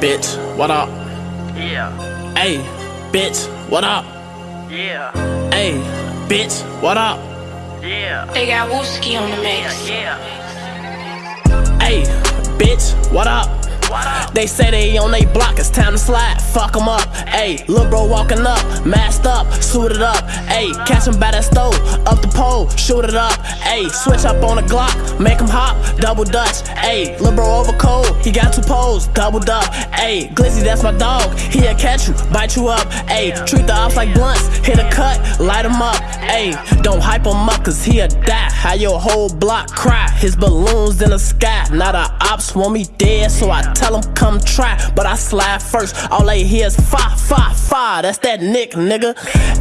bitch, what up? Yeah, Hey, bitch, what up? yeah, Hey, bitch, what up? yeah, They got Wooski on the mix. yeah. Hey, bitch, what up? They say they on they block, it's time to slide. fuck Fuck 'em up. Ayy, lil' bro walking up, masked up, suited up. Ayy, catch him by that stove, up the pole, shoot it up. Ayy, switch up on the Glock, make him hop, double dutch. Ayy, lil' bro over cold, he got two poles, doubled up. Ayy, Glizzy, that's my dog, he'll catch you, bite you up. Ayy, treat the ops like blunts, hit a cut, light him up. Ayy, don't hype him up, cause he'll die. How your whole block cry, his balloons in the sky. Now the ops want me dead, so I tell him come try. But I slide first, all they hear is fa, fa, fa. That's that Nick, nigga.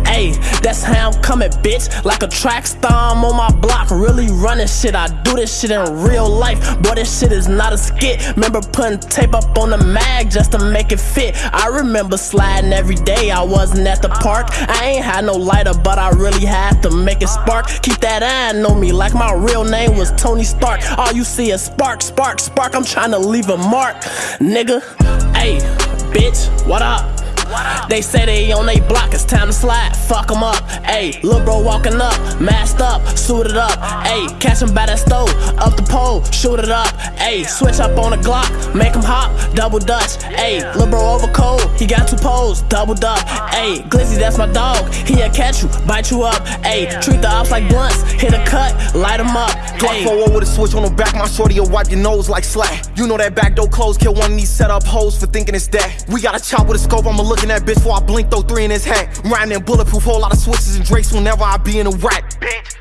Ayy, that's how I'm coming, bitch. Like a track star, I'm on my block, really running shit. I do this shit in real life, boy, this shit is not a skit. Remember putting tape up on the mag just to make it fit. I remember sliding every day, I wasn't at the park. I ain't had no lighter, but I really had to make it spark. Keep that eye on me like my real name was Tony Stark. All you see is spark, spark, spark. I'm trying to leave a mark, nigga. Hey, bitch, what up? They say they on they block, it's time to slide. Fuck 'em up. Ayy, lil' bro walking up, masked up, suited up. Ayy, catch him by that stove, up the pole, shoot it up. Ayy, switch up on the Glock, make him hop, double dutch. Ayy, lil' bro over cold, he got two poles, doubled up. Ayy, Glizzy, that's my dog, he'll catch you, bite you up. Ayy, treat the ops like blunts, hit a cut, light 'em up. Glock Ayy. 4 with a switch on the back, my shorty will wipe your nose like slack. You know that back door closed, kill one of these set up hoes for thinking it's that. We got a chop with a scope, I'ma look in that bitch before I blink, throw three in his hat. Riding in bulletproof, whole lot of switches and drakes whenever I be in a rack. Bitch,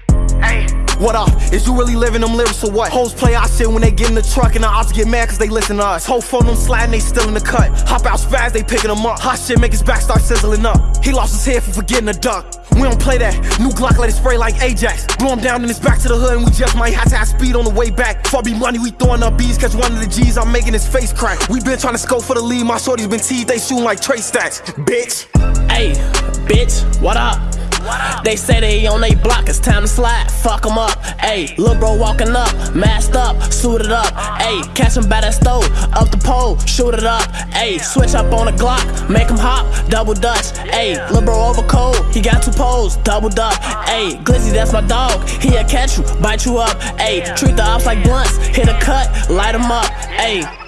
What up? Is you really living them lyrics or what? Hoes play our shit when they get in the truck and the ops get mad cause they listen to us. Whole phone them sliding, they still in the cut. Hop out fast, they picking them up. Hot shit make his back start sizzling up. He lost his head for forgetting to duck. We don't play that. New Glock let it spray like Ajax. Blow him down and it's back to the hood and we just might have to have speed on the way back. For be money, we throwing up bees catch one of the G's, I'm making his face crack. We been trying to scope for the lead, my shorty's been teased, they shooting like Trey stacks. Bitch. Hey, bitch, what up? They say they on they block, it's time to slide. Fuck 'em up. Ayy, lil' bro walking up, masked up, suited up. Ayy, catch him by that stove, up the pole, shoot it up. Ayy, switch up on the Glock, make him hop, double dutch. Ayy, lil' bro over cold, he got two poles, doubled up. Ayy, Glizzy, that's my dog, he'll catch you, bite you up. Ayy, treat the ops like blunts, hit a cut, light 'em up. Ayy.